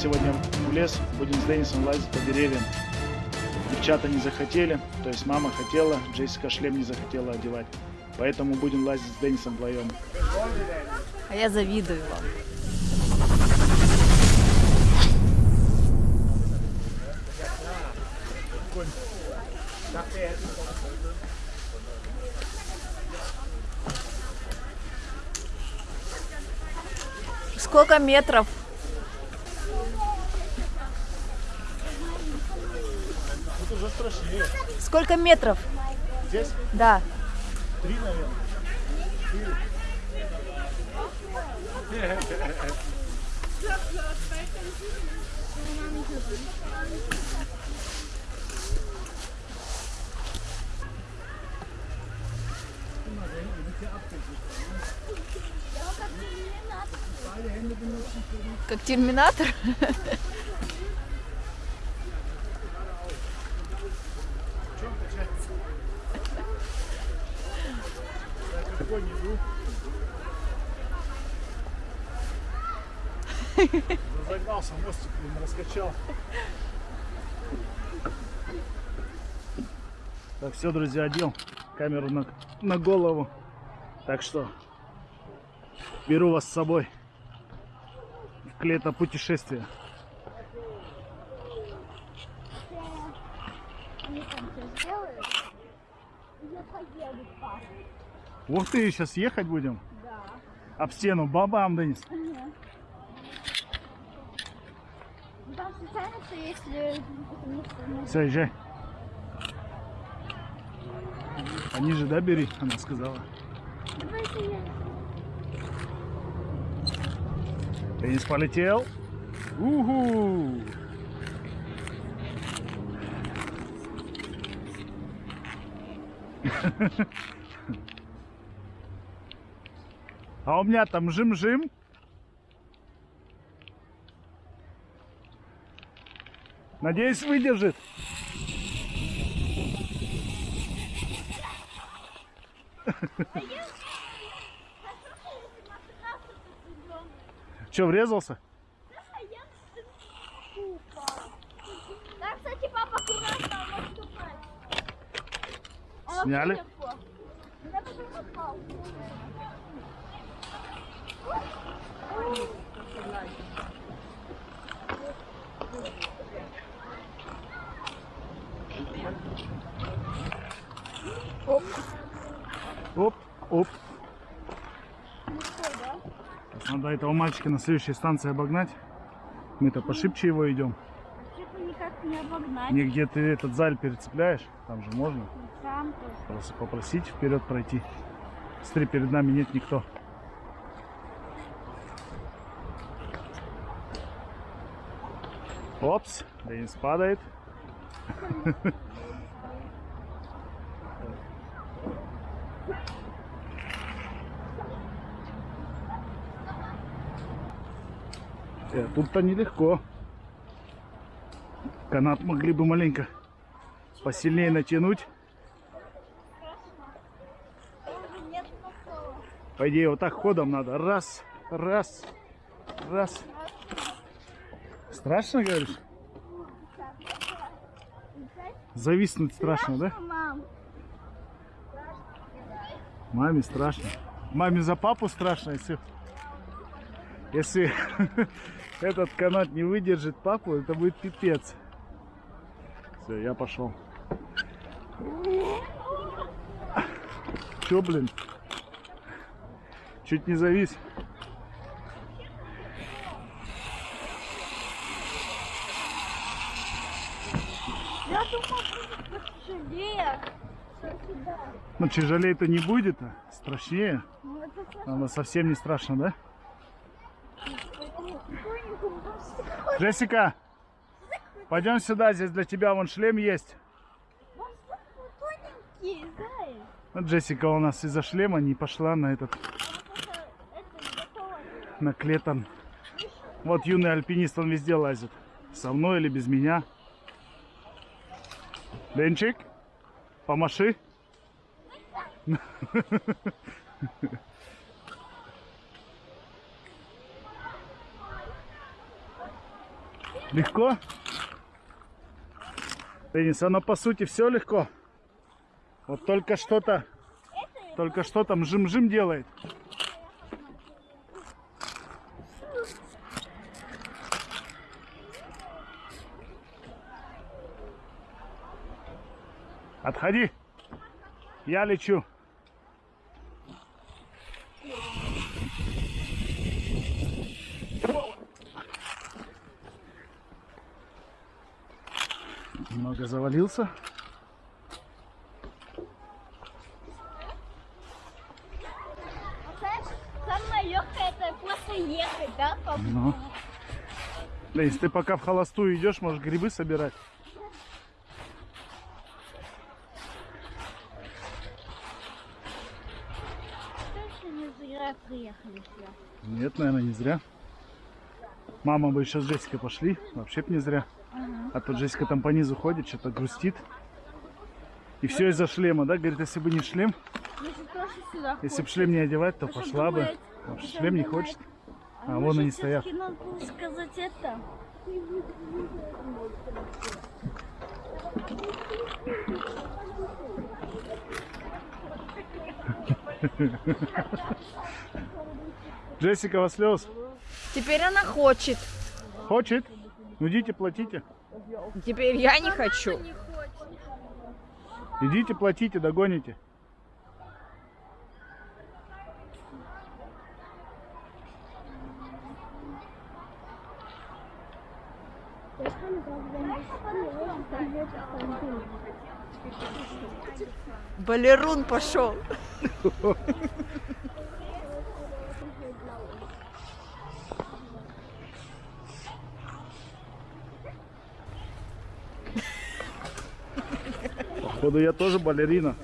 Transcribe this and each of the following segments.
Сегодня в лес, будем с Денисом лазить по деревьям. Девчата не захотели, то есть мама хотела, Джессика шлем не захотела одевать. Поэтому будем лазить с Денисом вдвоем. А я завидую вам. Сколько метров? Тут уже страшнее. Сколько метров? Здесь Да. три, наверное. Как терминатор? Загнался мостик, блин, раскачал. Так, все, друзья, одел камеру на, на голову. Так что беру вас с собой в клето путешествие. Они там все сделают. и Я поеду с папой. Ух ты, сейчас ехать будем? Да. Об стену, бабам, Денис. Ну, Ну, Все, езжай. Пониже, да, бери, она сказала. Давайте. Денис полетел. Уху! А у меня там жим-жим. Надеюсь, выдержит. Че, врезался? Да, кстати, папа аккуратно, он может упасть. Оп, оп. Сейчас надо этого мальчика на следующей станции обогнать. Мы-то пошибче его идем. Что-то никак не обогнать. Нигде ты этот заль перецепляешь, там же можно тоже. просто попросить вперед пройти. Смотри, перед нами нет никто. Опс, Денис падает. Э, Тут-то нелегко. Канат могли бы маленько посильнее натянуть. По идее, вот так ходом надо. Раз, раз, раз. Страшно, говоришь? Зависнуть страшно, да? Мам, Маме страшно. Маме за папу страшно, если... Если этот канат не выдержит папу, это будет пипец. Все, я пошел. Че, блин? Чуть не завис. я думал, будет тяжелее. Ну, тяжелее-то не будет, а страшнее. Ну, Она совсем не страшно, да? Джессика, пойдем сюда, здесь для тебя вон шлем есть. вот Джессика у нас из-за шлема не пошла на этот, готово. на клетон. Вот юный альпинист, он везде лазит. Со мной или без меня. Денчик, помаши. Легко? Денис, оно по сути все легко. Вот только что-то, только что там жим-жим делает. Отходи. Я лечу. Немного завалился. Самое легкое это просто ехать, да? по- Ну. Да, если ты пока в холостую идешь, можешь грибы собирать. Точно не зря приехали сюда. Нет, наверное, не зря. Мама бы еще с Джессикой пошли, вообще б не зря. А то Джессика там по низу ходит, что-то грустит. И все из-за шлема, да? Говорит, если бы не шлем, Если бы шлем не одевать, то А пошла бы. Потому что шлем не хочет. А вон они стоят. Сказать это. Джессика, вас слез. Теперь она хочет. Хочет? Ну идите, платите. Теперь я не хочу. Идите, платите, догоните. Балерун пошел. Походу я тоже балерина.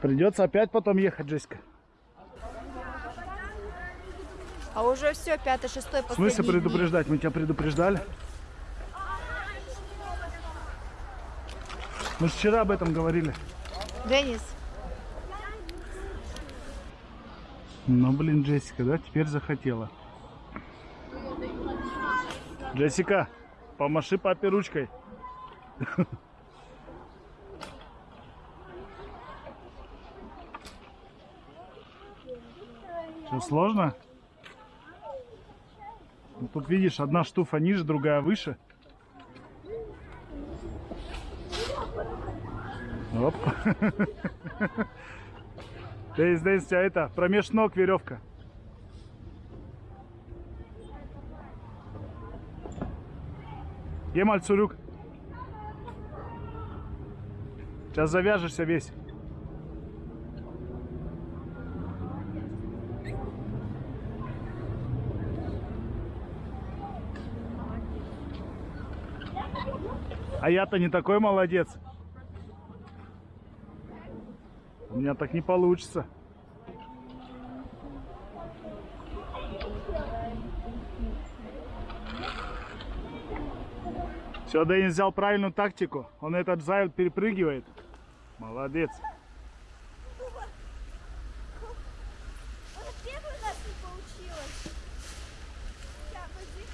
Придется опять потом ехать, Джессика. А уже все, пятый, шестой, В смысле последний. предупреждать? Мы тебя предупреждали. Мы ж вчера об этом говорили. Денис, Ну, блин, Джессика, да, теперь захотела. Джессика, помаши папе ручкой. Что, сложно? Ну, тут видишь, одна штуфа ниже, другая выше. Оп. Здесь, здесь тебя это, промеж ног веревка. Емаль Цурюк. Сейчас завяжешься весь. А я-то не такой молодец. У меня так не получится. Все, Денис взял правильную тактику. Он этот заяц перепрыгивает. Молодец. Вот первый раз не получилось. Сейчас, подожди.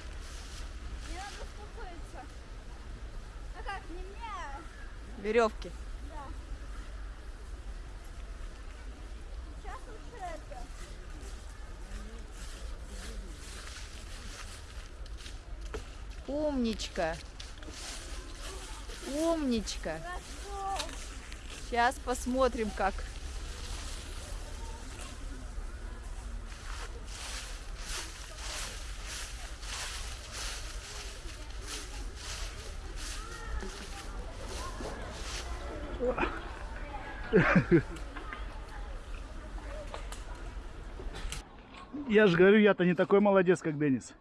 Не надо успокоиться. А как, не мне? веревки. Сейчас лучше это. Умничка. Умничка. Сейчас посмотрим, как. Я же говорю, я-то не такой молодец, как Денис.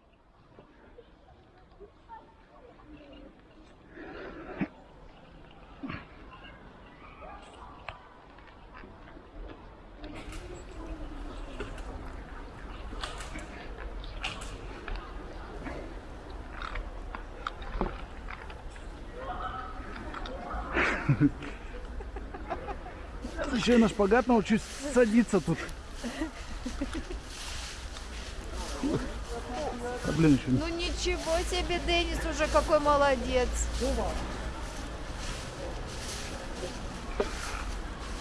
Еще и на шпагат научусь садиться тут. А, блин, еще Ну ничего себе, Денис уже какой молодец.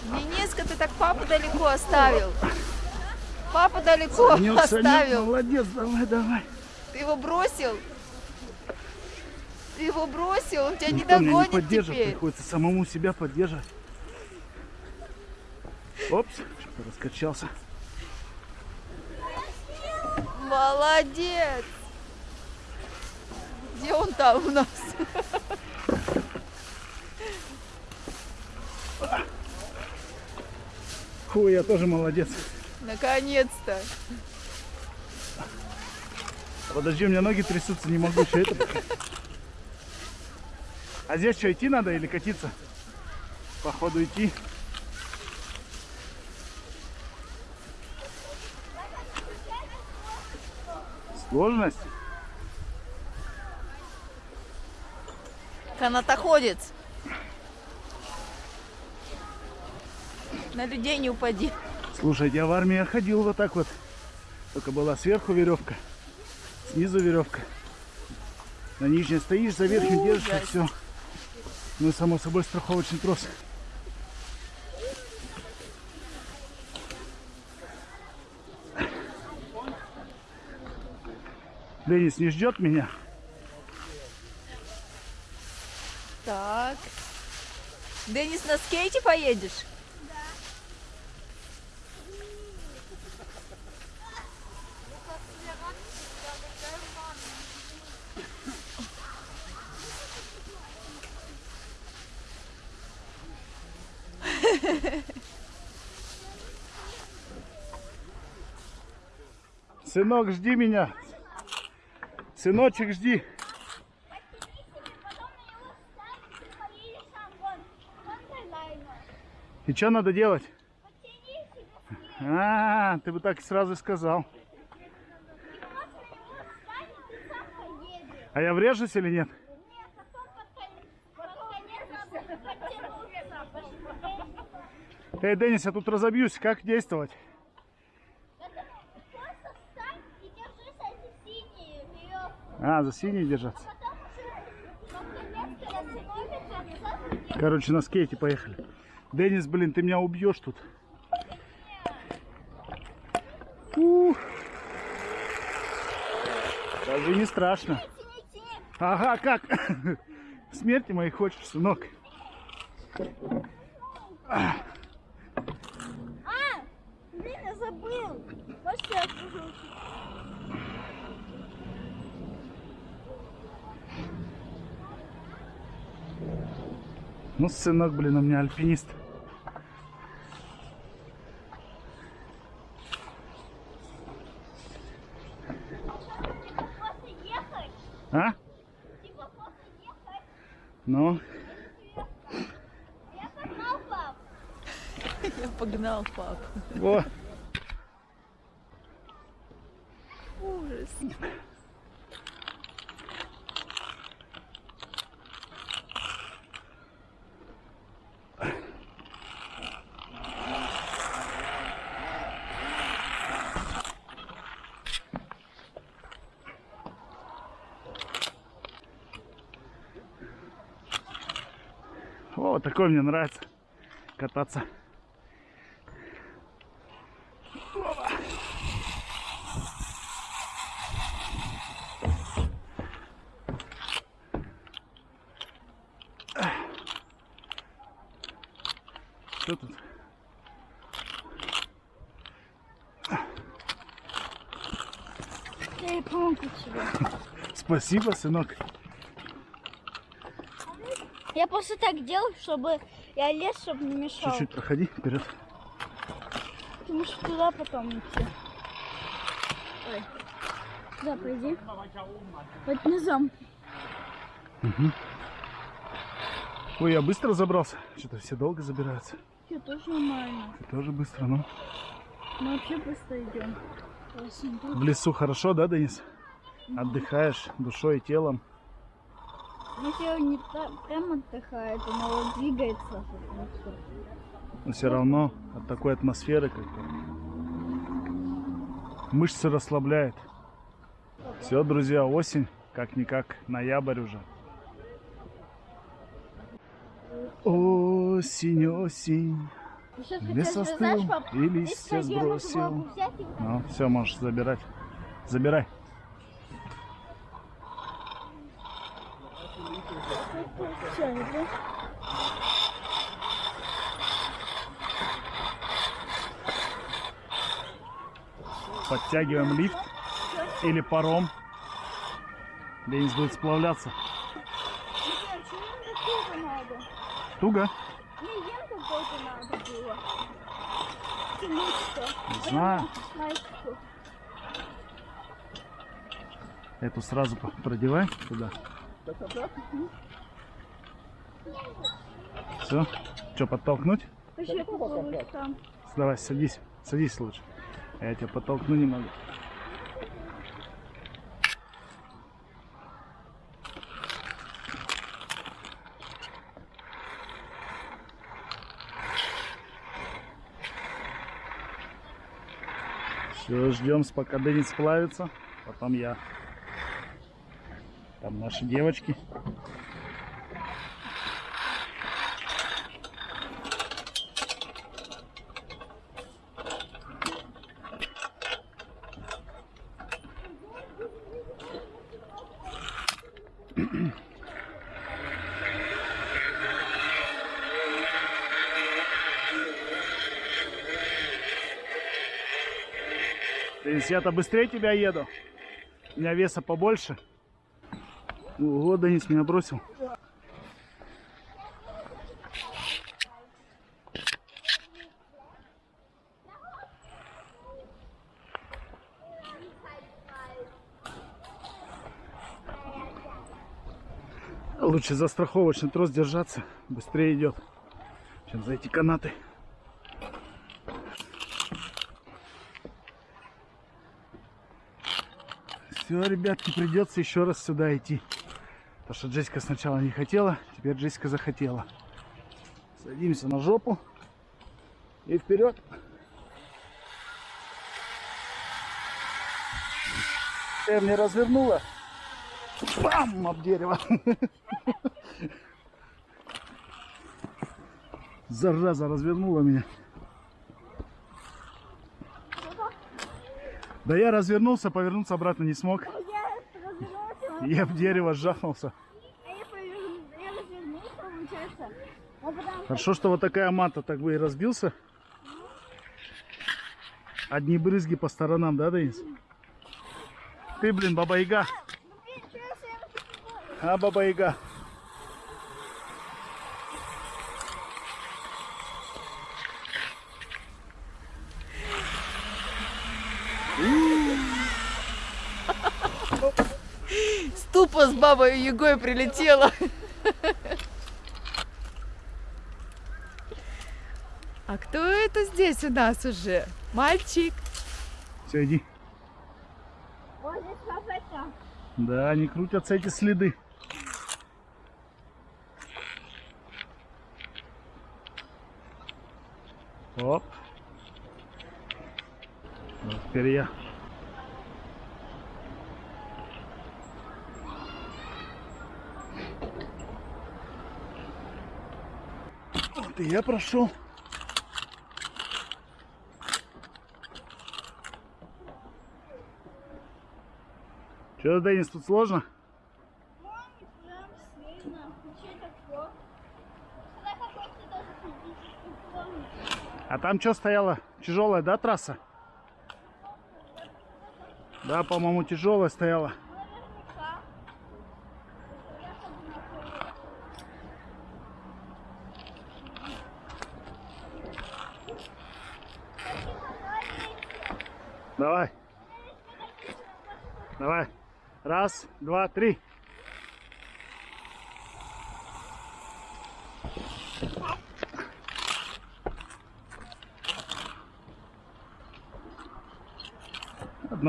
Дениска, ты так папу далеко оставил. Папу далеко Санек, Санек, оставил. молодец, давай, давай. Ты его бросил? Ты его бросил, он тебя не Никто меня не догонит поддержит, теперь. приходится самому себя поддерживать. Опс, что-то раскачался. Молодец! Где он там у нас? Фу, я тоже молодец. Наконец-то. Подожди, у меня ноги трясутся, не могу еще это. А здесь что, идти надо или катиться? Походу идти. Сложность? Канатоходец. На людей не упади. Слушай, я в армии ходил вот так вот. Только была сверху веревка, снизу веревка. На нижней стоишь, за верхнюю держишься, Ужас. все. Ну и само собой страховочный трос. Денис не ждет меня. Так. Денис, на скейте поедешь? Сынок, жди меня. Сыночек, жди. И что надо делать? А, ты бы так сразу сказал. А я врежусь или нет? Эй, Денис, я тут разобьюсь. Как действовать? А, за синий держаться. Короче, на скейте поехали. Денис, блин, ты меня убьешь тут. Ух. Даже не страшно. Ага, как? Смерти моей хочешь, сынок? А! Блин, я забыл. Можете я? Ну, сынок, блин, у меня альпинист. А? Типа. Ну, Я погнал, пап. Я погнал пап. о, о, такой мне нравится кататься. Что тут? Я и помогу тебе. Спасибо, сынок. Я просто так делал, чтобы я лез, чтобы не мешал. Чуть-чуть проходи вперед. Потому что туда потом идти. Ой. Туда пойди. Вот низом. Ой, я быстро забрался. Что-то все долго забираются. Все тоже нормально. Ты тоже быстро, ну. Мы вообще быстро идем. В лесу хорошо, да, Денис? Отдыхаешь душой и телом. Ну, тело не прям отдыхает, оно вот двигается. Но все равно от такой атмосферы как-то мышцы расслабляет. Все, друзья, осень, как-никак, ноябрь уже. Осень, осень, лес остыл и листья сбросил. Ну, все, можешь забирать. Забирай. Подтягиваем лифт или паром. Денис будет сплавляться. Туго? Не, знаю. Эту сразу продевай туда. Все. Что, подтолкнуть? Давай, садись. Садись лучше. Я тебя подтолкну немного. Все, ждем, пока Денис сплавится. Потом я. Там наши девочки. Денис, я-то быстрее тебя еду. У меня веса побольше. Ого, Денис меня бросил. Лучше за страховочный трос держаться. Быстрее идет, чем за эти канаты. Все, ребятки, придется еще раз сюда идти. Потому что Джессика сначала не хотела, теперь Джессика захотела. Садимся на жопу и вперед. Ты мне развернула. Бам! Об дерево. Зараза развернула меня. Да я развернулся, повернуться обратно не смог. Я в дерево жахнулся. а. А Хорошо, что вот такая мата так бы и разбился. Одни брызги по сторонам, да, Денис? Ты, блин, баба-яга. блин, что я всем такое? А, баба-яга. Ступа с бабой Егой прилетела. А кто это здесь у нас уже? Мальчик. Все, иди. Да, не крутятся эти следы. Оп. Вот теперь я. Вот и я прошел. Че, Денис, тут сложно? Маме прям сильно. Ничего такого. Сюда какой-то даже физический помню. А там что стояла? Тяжелая, да, трасса? Да, по-моему, тяжелая стояла. Давай. Давай. Раз, два, три.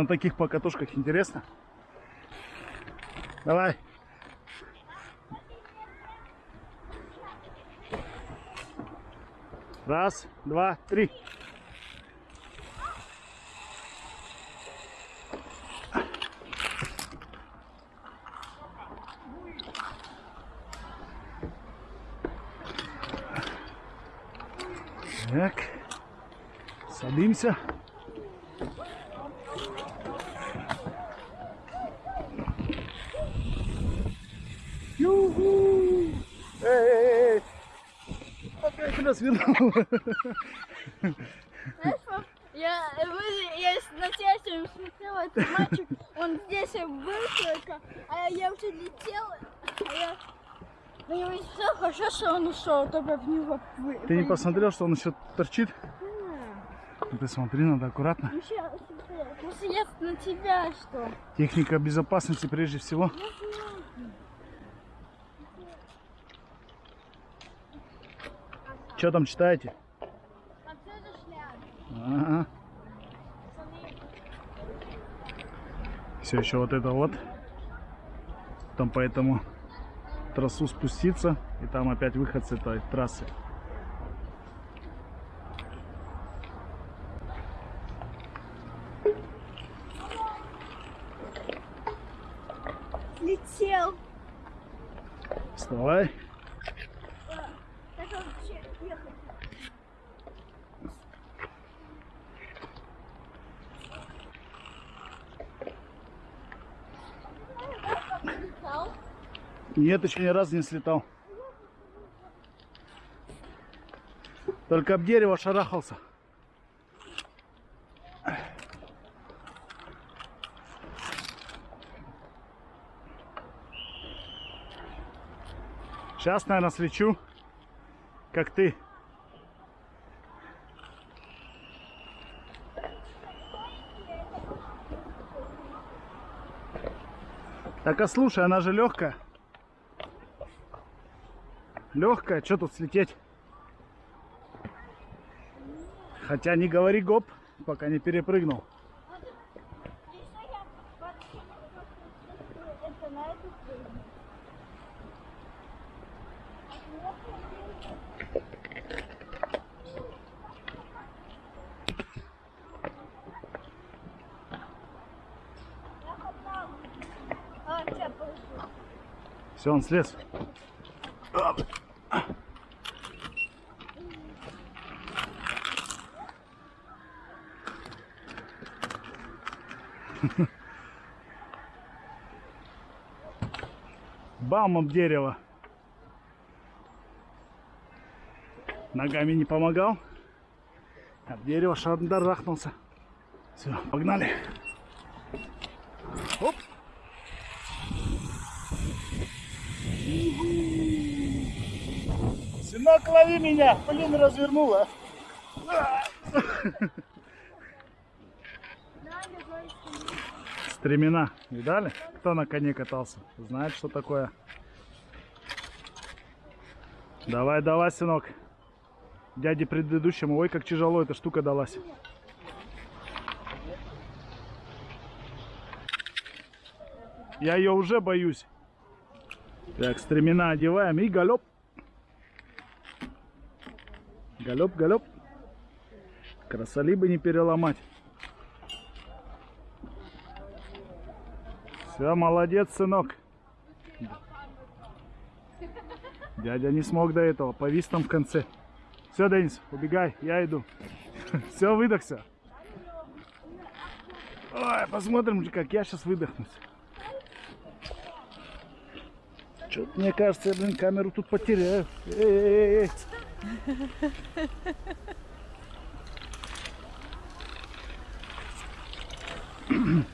На таких покатушках интересно. Давай. Раз, два, три. Так, садимся. Эй, эй, эй! Опять тебя свернул. Я, я на телевизоре смотрела этот мальчик, он здесь был только, а я уже летела, а я на него все хорошо, что он ушел, только в него Ты не посмотрел, что он еще торчит? Ну, Ты смотри, надо аккуратно. Ну, смотри, Может, я на тебя что? Техника безопасности прежде всего. Что там читаете? Ага. Все еще вот это вот. Там по этому трассу спуститься. И там опять выход с этой трассы. Нет, еще ни разу не слетал. Только об дерево шарахался. Сейчас, наверное, слечу, как ты. Так, а слушай, она же легкая. Легкая, что тут слететь? Хотя не говори гоп, пока не перепрыгнул. Все, он слез. Бам об дерево. Ногами не помогал. Об дерево шандарахнулся. Все, погнали. Оп. Сынок, лови меня! Блин, развернула. Стремена. Видали? Кто на коне катался? Знает, что такое. Давай, давай, сынок. Дяде предыдущему. Ой, как тяжело эта штука далась. Я ее уже боюсь. Так, стремена одеваем и галоп. Галоп, галоп. Красоли бы не переломать. Все, молодец, сынок. Дядя не смог до этого, повис там в конце. Все, Денис, убегай, я иду. Все, выдохся. Ой, посмотрим, как я сейчас выдохнусь. Что-то мне кажется, я, блин, камеру тут потеряю. Эй-эй-эй. Что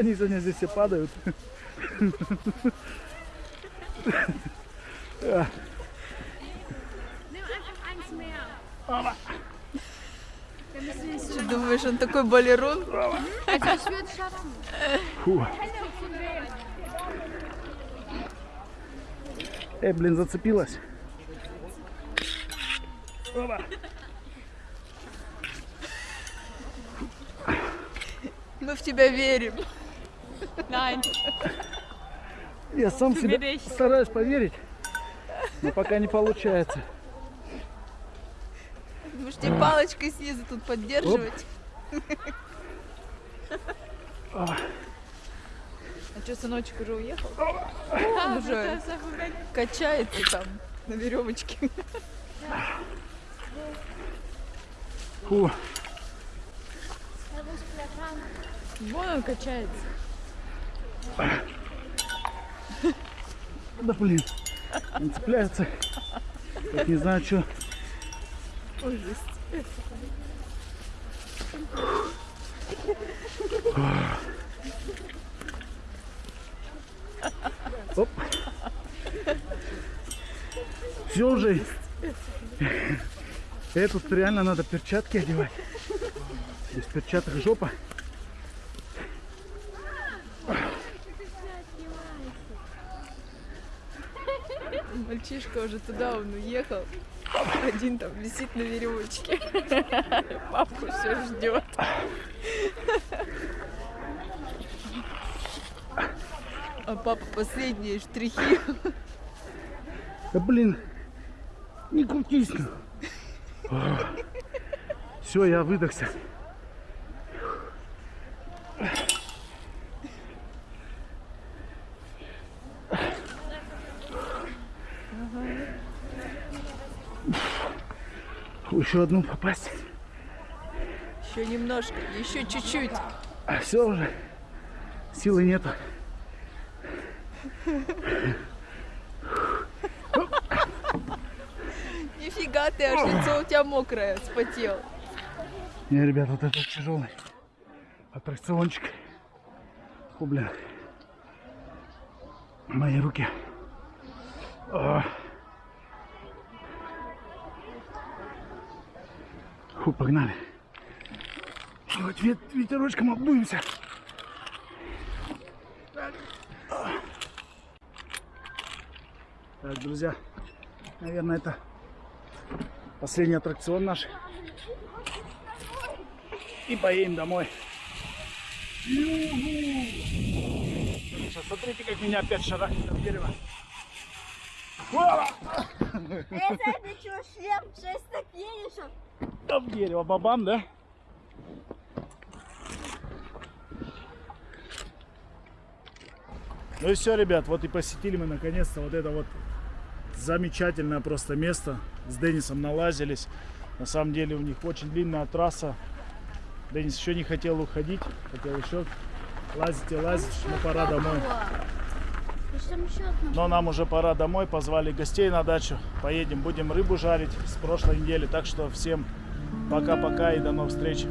они сегодня здесь все падают? Что думаешь, он такой балерун? Фу. Эй, блин, зацепилась. Опа. Мы в тебя верим. Найн. Я сам себе стараюсь поверить, но пока не получается. Можете палочкой снизу тут поддерживать. А что, сыночек уже уехал? Он уже качается там на веревочке. Фу, Вон он качается. Да блин, он цепляется. Как не знаю, что. Ужас. Оп. Все уже. Этот реально надо перчатки одевать. Без перчаток жопа. Мальчишка уже туда он уехал. Один там висит на веревочке. Папку все ждет. А папа последние штрихи. Да блин, не крутись. Все, я выдохся. Еще одну попасть. Еще немножко, еще чуть-чуть. А все уже. Силы нету. Нифига ты, аж лицо у тебя мокрое, спотел. Не, ребят, вот это тяжелый аттракциончик. Фу, блин. Мои руки. А. Фу, погнали. Хоть вет- ветерочком обдуемся. Так. Так, друзья, наверное, это последний аттракцион наш. И поедем домой. Сейчас смотрите, как меня опять шарахнет от дерева. Это ты что, шлем 6 так едешь? В дерево, бабам, да? Ну и все, ребят, вот и посетили мы наконец-то вот это вот замечательное просто место. С Денисом налазились. На самом деле у них очень длинная трасса. Денис еще не хотел уходить, хотел еще лазить и лазить, но пора домой. Там. Но нам уже пора домой, позвали гостей на дачу. Поедем, будем рыбу жарить с прошлой недели. Так что всем пока-пока и до новых встреч.